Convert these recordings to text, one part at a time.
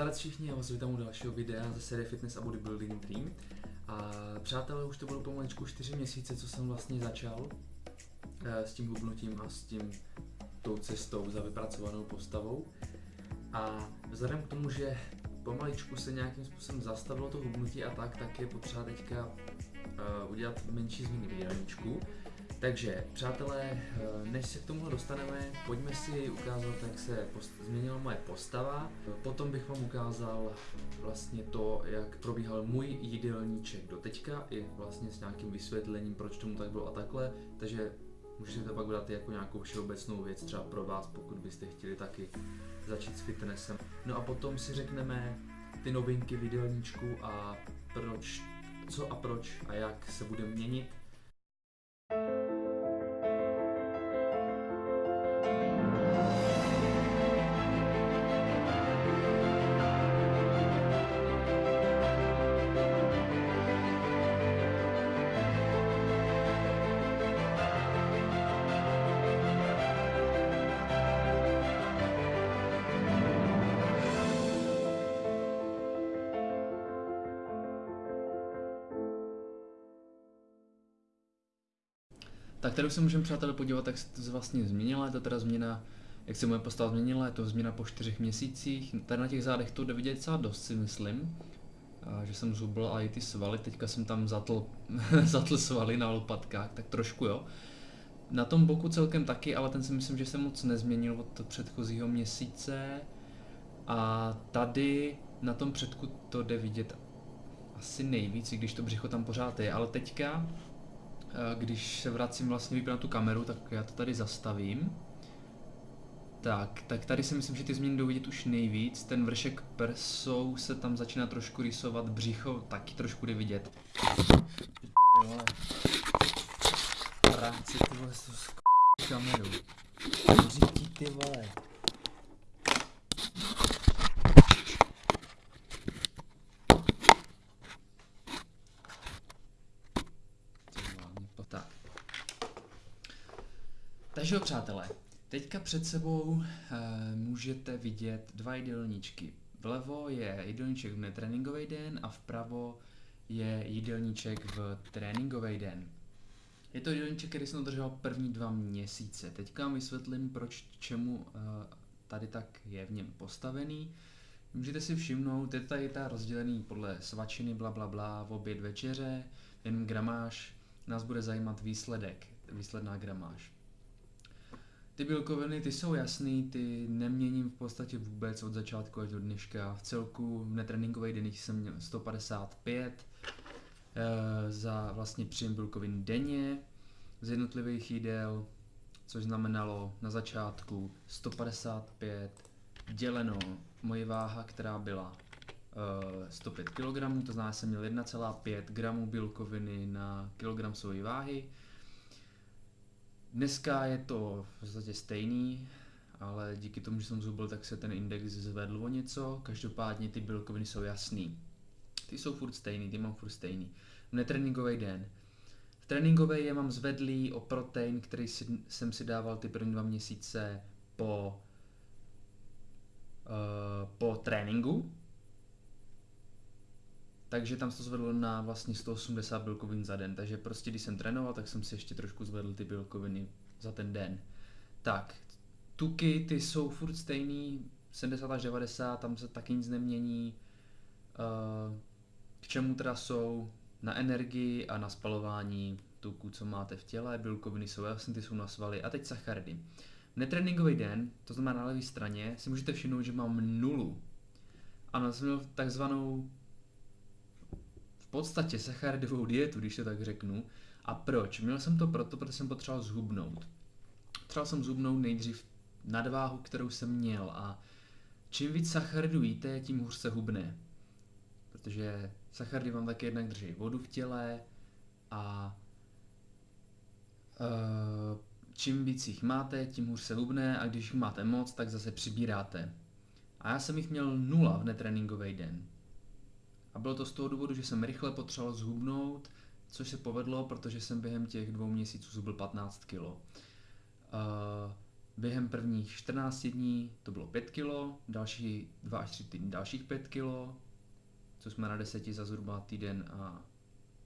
Zdarec všichni, já vás vítám u dalšího videa ze série Fitness a Bodybuilding Dream. A přátelé, už to bylo pomaličku 4 měsíce, co jsem vlastně začal eh, s tím hubnutím a s tím tou cestou za vypracovanou postavou. A vzhledem k tomu, že pomaličku se nějakým způsobem zastavilo to hubnutí a tak, tak je potřeba teďka uh, udělat menší změny v jídelníčku. Takže, přátelé, eh, než se k tomu dostaneme, pojďme si ukázat, jak se změnila moje postava. Potom bych vám ukázal vlastně to, jak probíhal můj jídelníček do teďka, i vlastně s nějakým vysvětlením, proč tomu tak bylo a takhle. Takže můžete to pak dát jako nějakou všeobecnou věc, třeba pro vás, pokud byste chtěli taky začít s fitnessem. No a potom si řekneme ty novinky v jídelníčku a proč, co a proč a jak se bude měnit Tak tady se můžeme přátelé podívat, jak se to vlastně změnilo. Je to teda změna, jak se moje postava změnila, je to změna po čtyřech měsících. Tady na těch zádech to jde vidět docela dost si myslím. A že jsem zhubl a i ty svaly, teďka jsem tam zatl, zatl svaly na lopatkách, tak trošku jo. Na tom boku celkem taky, ale ten si myslím, že se moc nezměnil od předchozího měsíce. A tady na tom předku to jde vidět asi nejvíc, i když to břicho tam pořád je, ale teďka když se vracím vlastně na tu kameru, tak já to tady zastavím. Tak, tak tady si myslím, že ty změny jdou vidět už nejvíc. Ten vršek prsou se tam začíná trošku rysovat, břicho taky trošku jde vidět. Práci ty vole, s kamerou. Ty vole. Takže jo, přátelé, teďka před sebou e, můžete vidět dva jídelníčky. Vlevo je jídelníček v netréninkový den a vpravo je jídelníček v tréninkový den. Je to jídelníček, který jsem držel první dva měsíce. Teďka vám vysvětlím, proč čemu e, tady tak je v něm postavený. Můžete si všimnout, je tady ta rozdělený podle svačiny, bla bla bla, v oběd večeře, jen gramáž, nás bude zajímat výsledek, výsledná gramáž. Ty bílkoviny, ty jsou jasný, ty neměním v podstatě vůbec od začátku až do dneška. V celku v netréninkových denních jsem měl 155 e, za vlastně příjem bílkovin denně. Z jednotlivých jídel, což znamenalo na začátku 155 děleno. Moje váha, která byla e, 105 kg, to znamená, že jsem měl 1,5 gramů bílkoviny na kilogram své váhy, Dneska je to v podstatě stejný, ale díky tomu, že jsem zhubil, tak se ten index zvedl o něco. Každopádně ty bílkoviny jsou jasný. Ty jsou furt stejný, ty mám furt stejný. V netréninkový den. V tréninkový je mám zvedlý o protein, který si, jsem si dával ty první dva měsíce po, uh, po tréninku, takže tam se to zvedlo na vlastně 180 bílkovin za den. Takže prostě když jsem trénoval, tak jsem si ještě trošku zvedl ty bílkoviny za ten den. Tak, tuky ty jsou furt stejný, 70 až 90, tam se taky nic nemění. Eh, k čemu teda jsou? Na energii a na spalování tuku, co máte v těle, bílkoviny jsou jasné, ty jsou na svaly a teď sacharidy. Netréninkový den, to znamená na levé straně, si můžete všimnout, že mám nulu. Jsem měl takzvanou podstatě sacharidovou dietu, když to tak řeknu. A proč? Měl jsem to proto, protože jsem potřeboval zhubnout. Potřeboval jsem zhubnout nejdřív nadváhu, kterou jsem měl a čím víc sacharidů jíte, tím hůř se hubne. Protože sacharidy vám taky jednak drží vodu v těle a uh, čím víc jich máte, tím hůř se hubne a když jich máte moc, tak zase přibíráte. A já jsem jich měl nula v netréninkový den. A bylo to z toho důvodu, že jsem rychle potřeboval zhubnout, což se povedlo, protože jsem během těch dvou měsíců zhubil 15 kg. Uh, během prvních 14 dní to bylo 5 kg, další 2 až 3 týdny dalších 5 kg, co jsme na deseti za zhruba týden a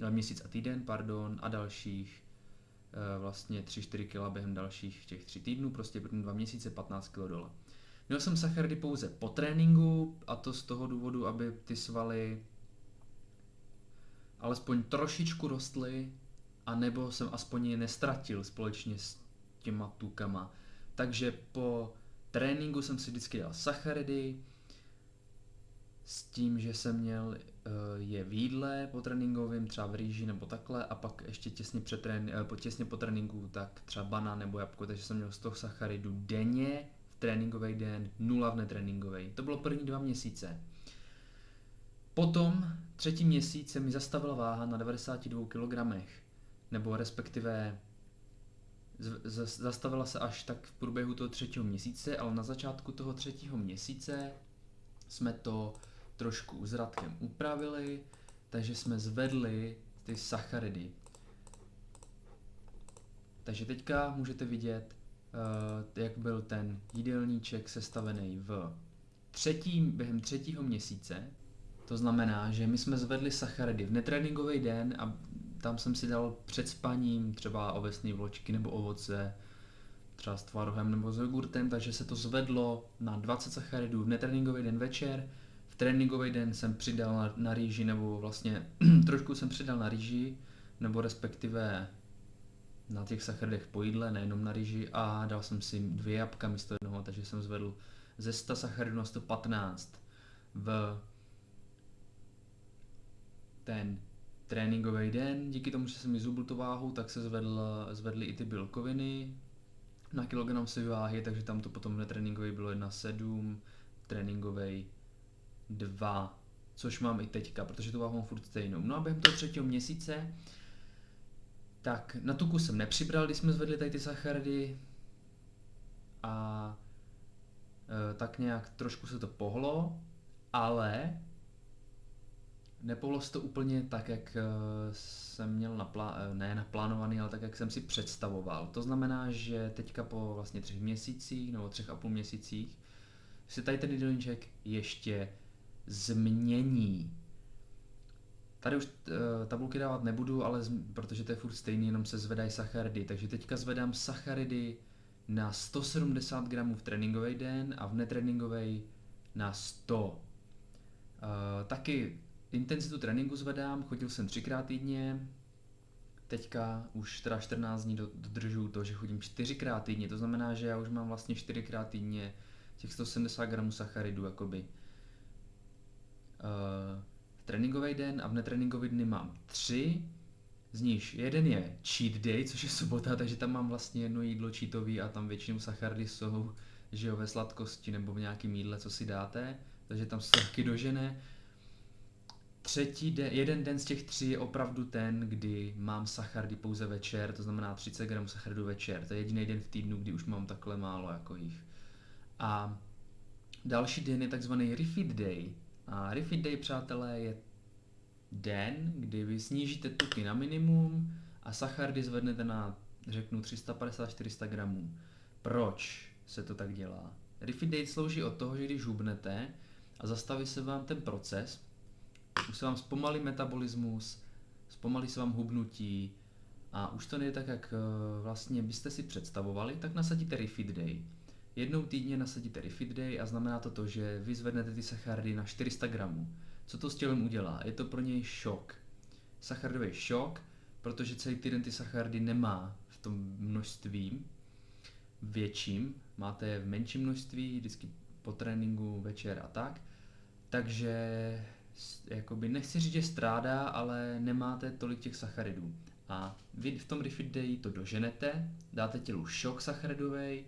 eh, měsíc a týden, pardon, a dalších e, vlastně 3-4 kg během dalších těch 3 týdnů, prostě první 2 měsíce 15 kg dole. Měl jsem sacharidy pouze po tréninku a to z toho důvodu, aby ty svaly alespoň trošičku rostly a nebo jsem aspoň je nestratil společně s těma tukama. Takže po tréninku jsem si vždycky dal sacharidy, s tím, že jsem měl uh, je v jídle po tréninkovém, třeba v rýži nebo takhle, a pak ještě těsně, před trén, uh, těsně po tréninku, tak třeba banán nebo jabko, takže jsem měl 100 sacharidů denně tréninkový den, nula v netréninkový. To bylo první dva měsíce. Potom třetí měsíc se mi zastavila váha na 92 kg, nebo respektive zastavila se až tak v průběhu toho třetího měsíce, ale na začátku toho třetího měsíce jsme to trošku s Radkem upravili, takže jsme zvedli ty sacharidy. Takže teďka můžete vidět, jak byl ten jídelníček sestavený v třetím, během třetího měsíce. To znamená, že my jsme zvedli sacharidy v netréninkový den a tam jsem si dal před spaním třeba ovesné vločky nebo ovoce, třeba s tvarohem nebo s jogurtem, takže se to zvedlo na 20 sacharidů v netréninkový den večer tréninkový den jsem přidal na, na rýži, nebo vlastně trošku jsem přidal na rýži, nebo respektive na těch sacharidech po jídle, nejenom na rýži a dal jsem si dvě jabka místo jednoho, takže jsem zvedl ze 100 sacharidů na 115 v ten tréninkový den. Díky tomu, že jsem mi zubl tu váhu, tak se zvedl, zvedly i ty bílkoviny na kilogram si váhy, takže tam to potom netréninkový bylo 1,7, tréninkový 2, což mám i teďka, protože tu váhu mám furt stejnou. No a během toho třetího měsíce, tak na tuku jsem nepřibral, když jsme zvedli tady ty sacharidy a e, tak nějak trošku se to pohlo, ale nepohlo se to úplně tak, jak e, jsem měl naplá- e, ne naplánovaný, ale tak, jak jsem si představoval. To znamená, že teďka po vlastně třech měsících nebo třech a půl měsících si tady ten jídelníček ještě změní. Tady už uh, tabulky dávat nebudu, ale protože to je furt stejný, jenom se zvedají sacharidy. Takže teďka zvedám sacharidy na 170 gramů v tréninkový den a v netréninkový na 100. Uh, eh, taky intenzitu tréninku zvedám, chodil jsem třikrát týdně, teďka už teda 14 dní dodržuju to, že chodím čtyřikrát týdně, to znamená, že já už mám vlastně čtyřikrát týdně těch 170 gramů sacharidů jakoby uh, tréninkový den a v netréninkový dny mám tři, z nich jeden je cheat day, což je sobota, takže tam mám vlastně jedno jídlo cheatový a tam většinou sachardy jsou, že jo, ve sladkosti nebo v nějakém jídle, co si dáte, takže tam se taky dožene. Třetí den, jeden den z těch tří je opravdu ten, kdy mám sachardy pouze večer, to znamená 30 gramů sachardů večer. To je jediný den v týdnu, kdy už mám takhle málo jako jich. A další den je takzvaný refeed day, a Refit Day, přátelé, je den, kdy vy snížíte tuky na minimum a sachardy zvednete na, řeknu, 350-400 gramů. Proč se to tak dělá? Refit Day slouží od toho, že když hubnete a zastaví se vám ten proces, už se vám zpomalí metabolismus, zpomalí se vám hubnutí a už to nejde tak, jak eh, vlastně byste si představovali, tak nasadíte Refit Day. Jednou týdně nasadíte Refit Day a znamená to to, že vy zvednete ty sacharidy na 400 gramů. Co to s tělem udělá? Je to pro něj šok. Sacharidový šok, protože celý týden ty sacharidy nemá v tom množství větším, máte je v menším množství, vždycky po tréninku, večer a tak. Takže jakoby nechci říct, že strádá, ale nemáte tolik těch sacharidů. A vy v tom Refit Day to doženete, dáte tělu šok sacharidový,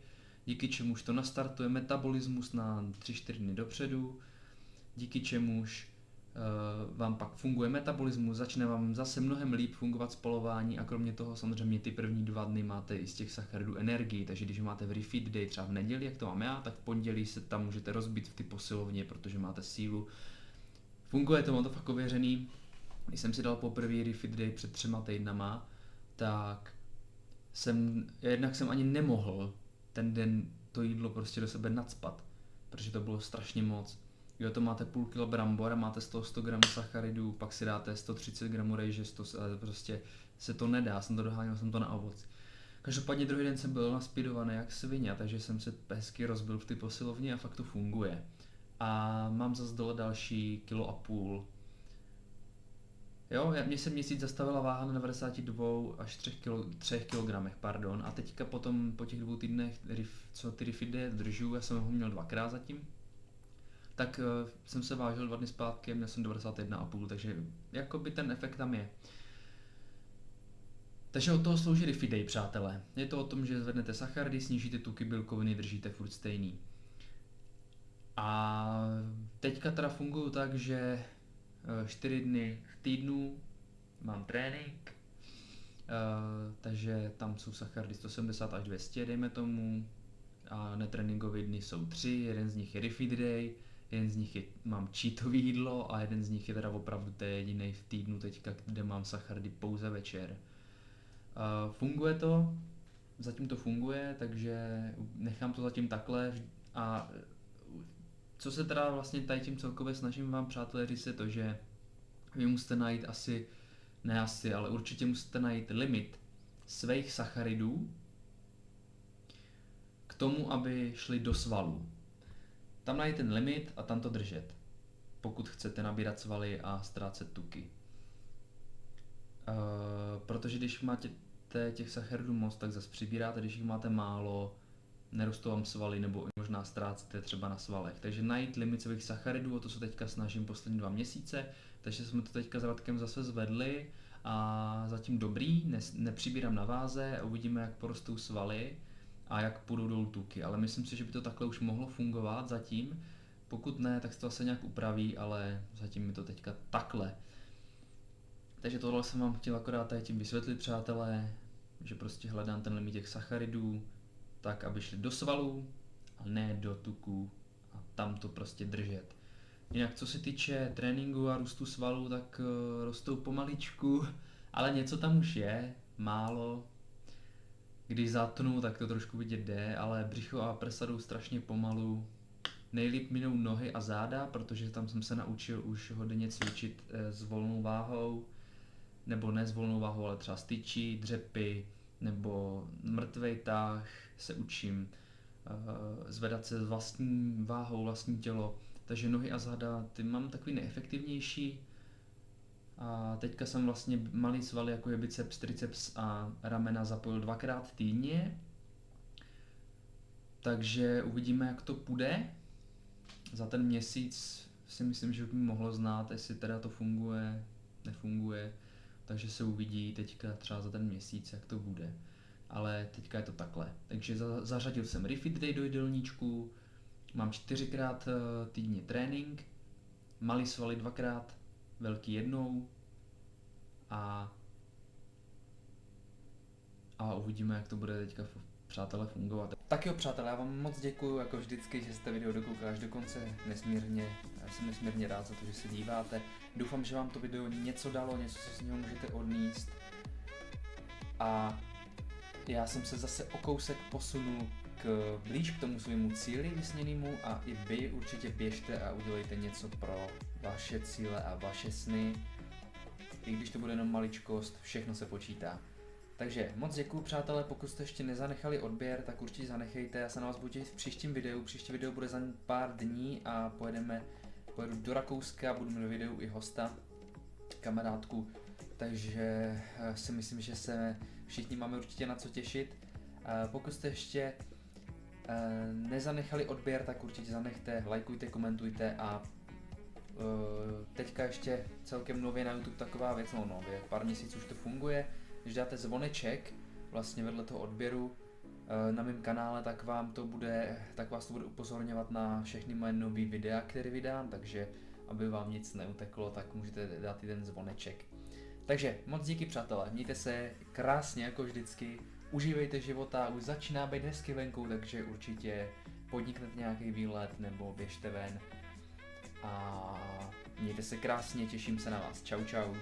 díky čemuž to nastartuje metabolismus na 3-4 dny dopředu, díky čemuž uh, vám pak funguje metabolismus, začne vám zase mnohem líp fungovat spalování a kromě toho samozřejmě ty první dva dny máte i z těch sacharidů energii, takže když máte v refeed day třeba v neděli, jak to mám já, tak v pondělí se tam můžete rozbít v ty posilovně, protože máte sílu. Funguje to, mám to fakt ověřený. Když jsem si dal poprvé refeed day před třema týdnama, tak jsem, jednak jsem ani nemohl ten den to jídlo prostě do sebe nadspat, protože to bylo strašně moc. Jo, to máte půl kilo brambor a máte z toho 100 gramů sacharidů, pak si dáte 130 gramů rejže, 100, ale prostě se to nedá, jsem to doháněl, jsem to na ovoc. Každopádně druhý den jsem byl naspidovaný jak svině, takže jsem se hezky rozbil v ty posilovně a fakt to funguje. A mám zase dole další kilo a půl. Jo, mě se měsíc zastavila váha na 92 až 3, kilo, 3 kg, pardon. A teďka potom po těch dvou týdnech, co ty rifide držu, já jsem ho měl dvakrát zatím, tak uh, jsem se vážil dva dny zpátky měl jsem 91,5, takže jakoby ten efekt tam je. Takže od toho slouží Day, přátelé. Je to o tom, že zvednete sacharidy, snížíte tuky, bílkoviny, držíte furt stejný. A teďka teda fungují tak, že 4 eh, dny v týdnu mám trénink, uh, takže tam jsou sacharidy 170 až 200, dejme tomu, a netréninkové dny jsou tři, jeden z nich je refeed day, jeden z nich je, mám cheatový jídlo a jeden z nich je teda opravdu to jediný v týdnu teďka, kde mám sacharidy pouze večer. Uh, funguje to, zatím to funguje, takže nechám to zatím takhle. A co se teda vlastně tady tím celkově snažím vám přátelé říct je to, že vy musíte najít asi, ne asi, ale určitě musíte najít limit svých sacharidů k tomu, aby šli do svalů. Tam najít ten limit a tam to držet, pokud chcete nabírat svaly a ztrácet tuky. Uh, protože když máte těch sacharidů moc, tak zase přibíráte, když jich máte málo, nerostou vám svaly nebo možná ztrácíte třeba na svalech. Takže najít limit svých sacharidů, o to se teďka snažím poslední dva měsíce, takže jsme to teďka s Radkem zase zvedli a zatím dobrý, ne, nepřibírám na váze, uvidíme, jak porostou svaly a jak půjdou dolů tuky, ale myslím si, že by to takhle už mohlo fungovat zatím. Pokud ne, tak se to asi nějak upraví, ale zatím mi to teďka takhle. Takže tohle jsem vám chtěl akorát tady tím vysvětlit, přátelé, že prostě hledám ten limit těch sacharidů, tak, aby šli do svalů a ne do tuků a tam to prostě držet. Jinak co se týče tréninku a růstu svalů, tak uh, rostou pomaličku, ale něco tam už je, málo. Když zatnu, tak to trošku vidět jde, ale břicho a prsa jdou strašně pomalu. Nejlíp minou nohy a záda, protože tam jsem se naučil už hodně cvičit eh, s volnou váhou, nebo ne s volnou váhou, ale třeba styčí, dřepy, nebo mrtvej tah se učím, uh, zvedat se s vlastní váhou, vlastní tělo, takže nohy a záda, ty mám takový neefektivnější. A teďka jsem vlastně malý svaly, jako je biceps, triceps a ramena zapojil dvakrát týdně. Takže uvidíme, jak to půjde. Za ten měsíc si myslím, že by mohlo znát, jestli teda to funguje, nefunguje. Takže se uvidí teďka třeba za ten měsíc, jak to bude. Ale teďka je to takhle. Takže za, zařadil jsem Refit Day do jídelníčku, mám čtyřikrát eh, týdně trénink, malý svaly dvakrát, velký jednou a a uvidíme, jak to bude teďka přátelé fungovat. Tak jo přátelé, já vám moc děkuji jako vždycky, že jste video dokoukali až do konce, nesmírně, já jsem nesmírně rád za to, že se díváte. Doufám, že vám to video něco dalo, něco, co z něho můžete odníst. A já jsem se zase o kousek posunul k, blíž k tomu svému cíli vysněnému a i vy určitě běžte a udělejte něco pro vaše cíle a vaše sny. I když to bude jenom maličkost, všechno se počítá. Takže moc děkuji přátelé, pokud jste ještě nezanechali odběr, tak určitě zanechejte, já se na vás budu těšit v příštím videu, příští video bude za pár dní a pojedeme, pojedu do Rakouska, budu mít videu i hosta, kamarádku, takže eh, si myslím, že se všichni máme určitě na co těšit. Eh, pokud jste ještě eh, nezanechali odběr, tak určitě zanechte, lajkujte, komentujte a teďka ještě celkem nově na YouTube taková věc, no nově, pár měsíců už to funguje, když dáte zvoneček vlastně vedle toho odběru eh, na mém kanále, tak vám to bude, tak vás to bude upozorňovat na všechny moje nové videa, které vydám, takže aby vám nic neuteklo, tak můžete dát i ten zvoneček. Takže moc díky přátelé, mějte se krásně jako vždycky, užívejte života, už začíná být hezky venku, takže určitě podniknete nějaký výlet nebo běžte ven a mějte se krásně, těším se na vás. Čau čau.